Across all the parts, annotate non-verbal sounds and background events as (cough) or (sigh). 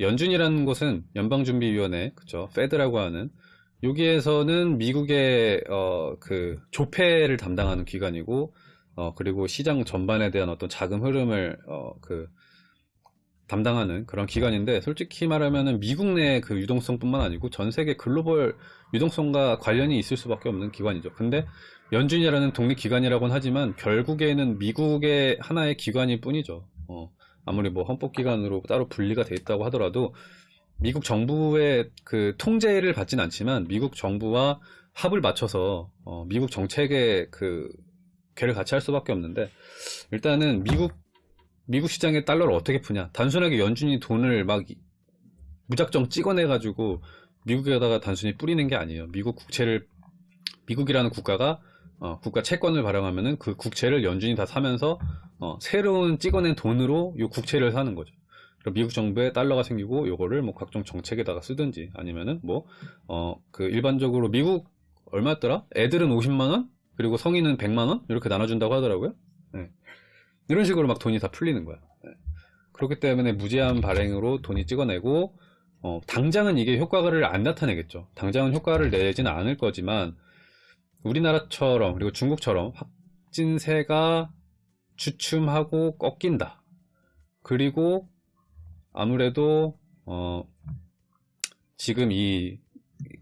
연준이라는 곳은 연방준비위원회, 그쵸? 페드라고 하는 여기에서는 미국의 어, 그 조폐를 담당하는 기관이고 어, 그리고 시장 전반에 대한 어떤 자금 흐름을 어, 그 담당하는 그런 기관인데 솔직히 말하면은 미국 내 그 유동성뿐만 아니고 전 세계 글로벌 유동성과 관련이 있을 수밖에 없는 기관이죠. 근데 연준이라는 독립 기관이라고는 하지만 결국에는 미국의 하나의 기관일 뿐이죠. 어, 아무리 뭐 헌법기관으로 따로 분리가 돼 있다고 하더라도 미국 정부의 그 통제를 받진 않지만 미국 정부와 합을 맞춰서 어, 미국 정책의 그 괴를 같이 할 수밖에 없는데 일단은 미국 미국 시장의 달러를 어떻게 푸냐. 단순하게 연준이 돈을 막 무작정 찍어내 가지고 미국에다가 단순히 뿌리는 게 아니에요. 미국 국채를 미국이라는 국가가 어, 국가 채권을 발행하면은 그 국채를 연준이 다 사면서 어, 새로운 찍어낸 돈으로 이 국채를 사는 거죠. 미국 정부에 달러가 생기고 요거를 뭐 각종 정책에다가 쓰든지 아니면은 뭐 어 그 일반적으로 미국 얼마였더라? 애들은 50만 원 그리고 성인은 100만 원 이렇게 나눠준다고 하더라고요. 네. 이런 식으로 막 돈이 다 풀리는 거야. 네. 그렇기 때문에 무제한 발행으로 돈이 찍어내고 어, 당장은 이게 효과를 안 나타내겠죠. 당장은 효과를 내지는 않을 거지만 우리나라처럼 그리고 중국처럼 확진세가 주춤하고 꺾인다. 그리고 아무래도 어 지금 이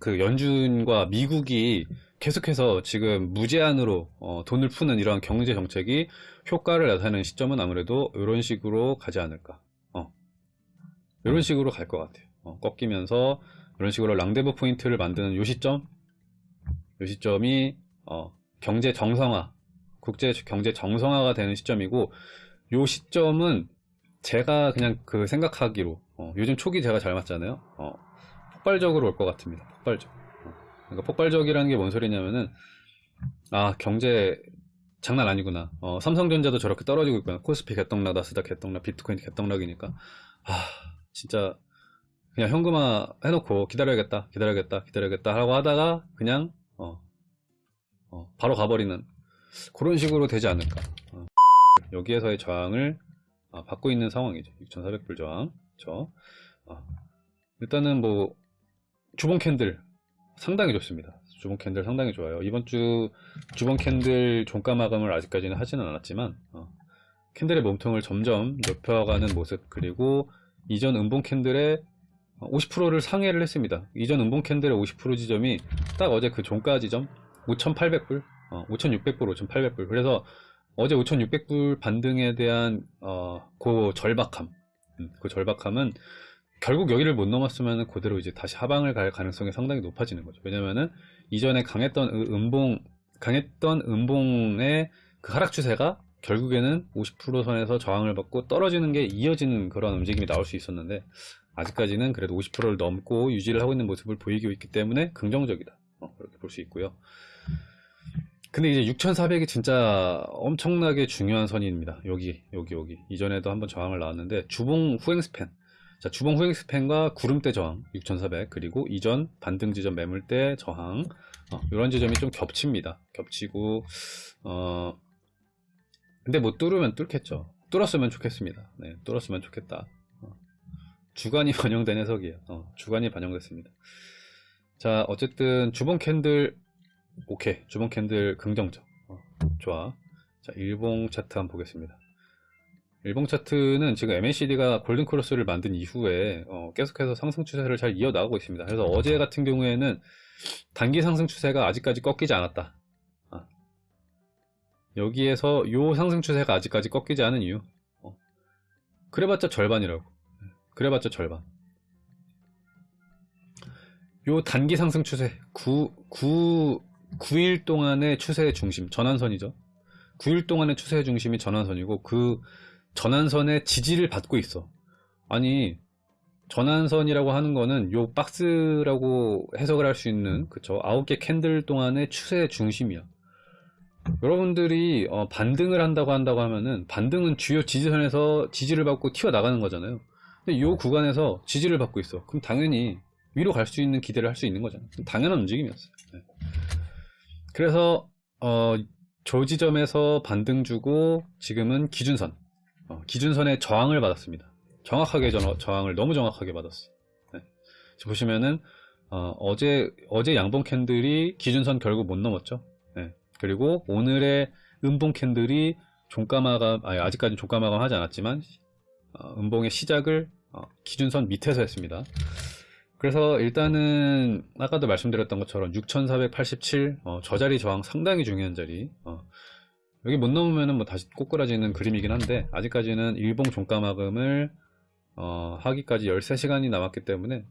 그 연준과 미국이 계속해서 지금 무제한으로 어 돈을 푸는 이러한 경제 정책이 효과를 나타내는 시점은 아무래도 이런 식으로 가지 않을까. 어. 이런 식으로 갈 것 같아요. 어, 꺾이면서 이런 식으로 랑데브 포인트를 만드는 요 시점, 요 시점이 어, 경제 정상화, 국제 경제 정상화가 되는 시점이고 요 시점은 제가 그냥 그 생각하기로 어, 요즘 초기 제가 잘 맞잖아요. 어, 폭발적으로 올 것 같습니다. 폭발적. 어, 그러니까 폭발적이라는 게 뭔 소리냐면은 아 경제 장난 아니구나. 어, 삼성전자도 저렇게 떨어지고 있구나. 코스피 개떡락 나스닥 개떡락 비트코인 개떡락이니까. 아 진짜 그냥 현금화 해놓고 기다려야겠다 기다려야겠다 기다려야겠다 하고 하다가 그냥 어, 어, 바로 가버리는 그런 식으로 되지 않을까 어, 여기에서의 저항을 아, 받고 있는 상황이죠. 6,400불 저항. 그쵸? 아, 일단은 뭐 주봉 캔들 상당히 좋습니다. 주봉 캔들 상당히 좋아요. 이번 주 주봉 캔들 종가 마감을 아직까지는 하지는 않았지만 어, 캔들의 몸통을 점점 높여가는 모습 그리고 이전 음봉 캔들의 50%를 상회를 했습니다. 이전 음봉 캔들의 50% 지점이 딱 어제 그 종가 지점 5,800불, 어, 5,600불, 5,800불. 그래서 어제 5,600불 반등에 대한 어, 그 절박함, 음, 그 절박함은 결국 여기를 못 넘었으면 그대로 이제 다시 하방을 갈 가능성이 상당히 높아지는 거죠. 왜냐면은 이전에 강했던 음봉, 강했던 음봉의 그 하락 추세가 결국에는 50% 선에서 저항을 받고 떨어지는 게 이어지는 그런 움직임이 나올 수 있었는데 아직까지는 그래도 50%를 넘고 유지를 하고 있는 모습을 보이고 있기 때문에 긍정적이다. 어, 그렇게 볼 수 있고요. 근데 이제 6400이 진짜 엄청나게 중요한 선입니다. 여기, 여기, 여기. 이전에도 한번 저항을 나왔는데, 주봉 후행 스팬. 자, 주봉 후행 스팬과 구름대 저항, 6400. 그리고 이전 반등 지점 매물대 저항. 어, 이런 지점이 좀 겹칩니다. 겹치고, 어, 근데 뭐 뚫으면 뚫겠죠. 뚫었으면 좋겠습니다. 네, 뚫었으면 좋겠다. 어, 주관이 (laughs) 반영된 해석이에요. 어, 주관이 반영됐습니다. 자, 어쨌든 주봉 캔들 오케이 주봉 캔들 긍정적 어, 좋아 자 일봉 차트 한번 보겠습니다 일봉 차트는 지금 MACD가 골든 크로스를 만든 이후에 어, 계속해서 상승 추세를 잘 이어나가고 있습니다 그래서 어제 같은 경우에는 단기 상승 추세가 아직까지 꺾이지 않았다 아. 여기에서 요 상승 추세가 아직까지 꺾이지 않은 이유 어. 그래봤자 절반이라고 그래봤자 절반 요 단기 상승 추세 9, 9 9일 동안의 추세의 중심, 전환선이죠. 9일 동안의 추세의 중심이 전환선이고 그 전환선의 지지를 받고 있어. 아니 전환선이라고 하는 거는 요 박스라고 해석을 할 수 있는 그쵸 아홉 개 캔들 동안의 추세의 중심이야. 여러분들이 어, 반등을 한다고 한다고 하면은 반등은 주요 지지선에서 지지를 받고 튀어나가는 거잖아요. 근데 요 구간에서 지지를 받고 있어. 그럼 당연히 위로 갈 수 있는 기대를 할 수 있는 거잖아요. 당연한 움직임이었어요. 네. 그래서 어, 저 지점에서 반등 주고 지금은 기준선 어, 기준선에 저항을 받았습니다 정확하게 저, 저항을 너무 정확하게 받았어. 네. 보시면은 어, 제 어제 양봉 캔들이 기준선 결국 못 넘었죠. 네. 그리고 오늘의 음봉 캔들이 종가 마감 아니, 아직까지 종가 마감 하지 않았지만 어, 음봉의 시작을 어, 기준선 밑에서 했습니다. 그래서 일단은 아까도 말씀드렸던 것처럼 6487 어, 저 자리 저항 상당히 중요한 자리 어, 여기 못 넘으면 뭐 다시 꼬꾸라지는 그림이긴 한데 아직까지는 일봉 종가 마감을 어, 하기까지 13시간이 남았기 때문에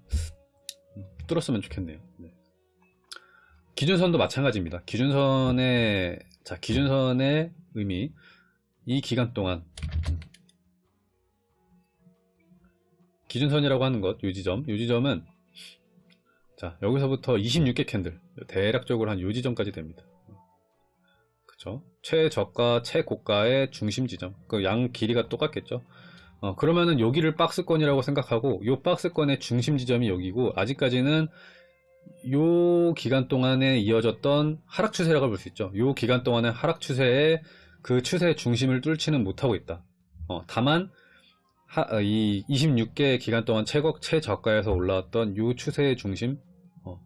뚫었으면 좋겠네요 네. 기준선도 마찬가지입니다 기준선의 자 기준선의 의미 이 기간 동안 기준선이라고 하는 것, 요지점. 요지점은 자 여기서부터 26개 캔들 대략적으로 한 요지점까지 됩니다. 그쵸? 최저가, 최고가의 중심 지점. 그 양 길이가 똑같겠죠? 어, 그러면은 여기를 박스권이라고 생각하고 요 박스권의 중심 지점이 여기고 아직까지는 요 기간 동안에 이어졌던 하락 추세라고 볼 수 있죠. 요 기간 동안의 하락 추세에 그 추세의 중심을 뚫지는 못하고 있다. 어, 다만 하, 어, 이 26개 기간 동안 최고, 최저가에서 올라왔던 이 추세의 중심 어,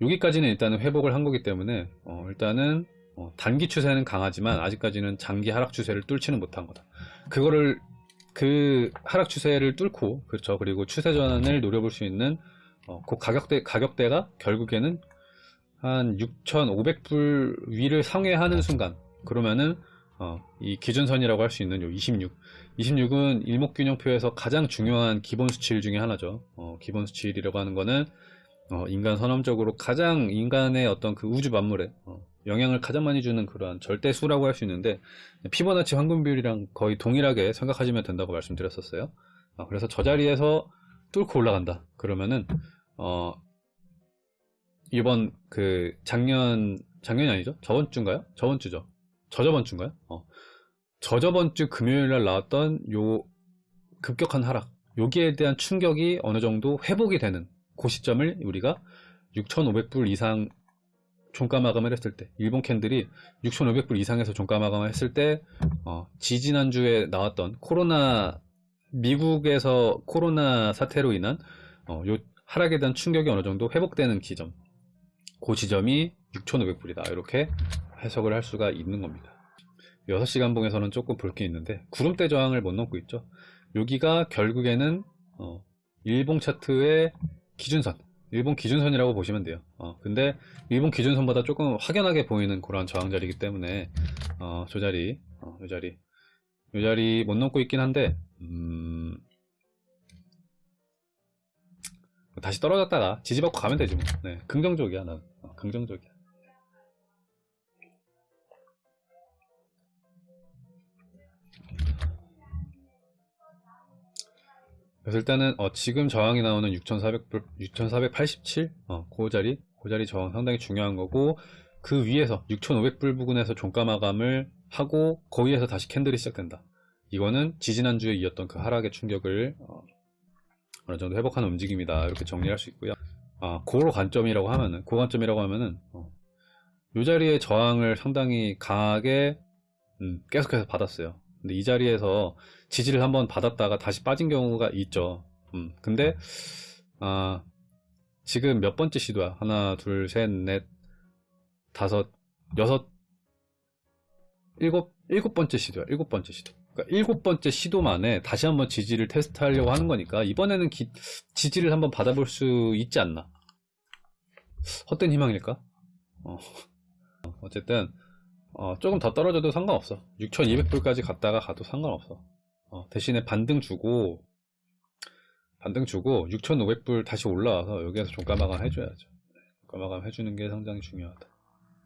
여기까지는 일단은 회복을 한 거기 때문에 어, 일단은 어, 단기 추세는 강하지만 아직까지는 장기 하락 추세를 뚫지는 못한 거다 그거를 그 하락 추세를 뚫고 그렇죠 그리고 추세 전환을 노려볼 수 있는 어, 그 가격대 가격대가 결국에는 한 6,500불 위를 상회하는 순간 그러면은 어, 이 기준선이라고 할 수 있는 요 26. 26은 일목균형표에서 가장 중요한 기본 수치일 중에 하나죠. 어, 기본 수치이라고 하는 거는 어, 인간 선험적으로 가장 인간의 어떤 그 우주 만물에 어, 영향을 가장 많이 주는 그러한 절대수라고 할 수 있는데 피보나치 황금 비율이랑 거의 동일하게 생각하시면 된다고 말씀드렸었어요. 어, 그래서 저 자리에서 뚫고 올라간다. 그러면은 어, 이번 그 작년 작년이 아니죠? 저번 주인가요? 저번 주죠. 저저번 주인가요? 어. 저저번 주 금요일 날 나왔던 요 급격한 하락 여기에 대한 충격이 어느 정도 회복이 되는 그 시점을 우리가 6,500불 이상 종가 마감을 했을 때 일본 캔들이 6,500불 이상에서 종가 마감을 했을 때 어, 지지난주에 나왔던 코로나 미국에서 코로나 사태로 인한 어, 요 하락에 대한 충격이 어느 정도 회복되는 기점. 그 지점이 6,500불이다. 이렇게 해석을 할 수가 있는 겁니다. 6시간 봉에서는 조금 볼 게 있는데 구름대 저항을 못 넘고 있죠. 여기가 결국에는 어, 일봉 차트의 기준선. 일본 기준선이라고 보시면 돼요. 어, 근데 일본 기준선보다 조금 확연하게 보이는 그런 저항 자리이기 때문에 어, 저 자리 어, 이 자리. 이 자리 못 넘고 있긴 한데 음... 다시 떨어졌다가 지지받고 가면 되지 뭐. 네, 긍정적이야 나는 어, 긍정적이야 그래서 일단은 어, 지금 저항이 나오는 6,400, 6,487 어, 그 자리 그 자리 저항 상당히 중요한 거고 그 위에서 6,500불 부근에서 종가 마감을 하고 거기에서 다시 캔들이 시작된다. 이거는 지지난주에 이었던 그 하락의 충격을 어, 느 정도 회복하는 움직임이다. 이렇게 정리할 수 있고요. 아, 고로 관점이라고 하면은 고 관점이라고 하면은 어, 이 자리의 저항을 상당히 강하게 음, 계속해서 받았어요. 근데 이 자리에서 지지를 한번 받았다가 다시 빠진 경우가 있죠. 음, 근데 아, 지금 몇 번째 시도야? 하나, 둘, 셋, 넷, 다섯, 여섯, 일곱, 일곱 번째 시도야. 일곱 번째 시도. 그러니까 일곱 번째 시도 만에 다시 한번 지지를 테스트하려고 하는 거니까 이번에는 기, 지지를 한번 받아볼 수 있지 않나? 헛된 희망일까? 어. (laughs) 어쨌든 어, 조금 더 떨어져도 상관없어 6200불까지 갔다가 가도 상관없어 어, 대신에 반등 주고 반등 주고 6500불 다시 올라와서 여기에서 종가 마감 해줘야죠 종가 마감 해주는 게 상당히 중요하다